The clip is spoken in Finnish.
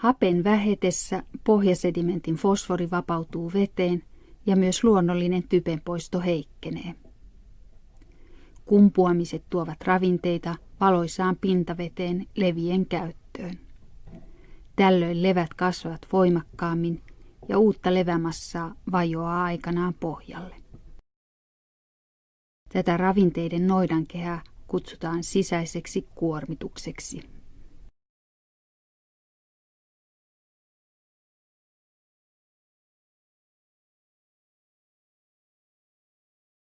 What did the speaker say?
Hapen vähetessä pohjasedimentin fosfori vapautuu veteen ja myös luonnollinen typenpoisto heikkenee. Kumpuamiset tuovat ravinteita valoisaan pintaveteen levien käyttöön. Tällöin levät kasvavat voimakkaammin ja uutta levämassaa vajoaa aikanaan pohjalle. Tätä ravinteiden noidankehää kutsutaan sisäiseksi kuormitukseksi.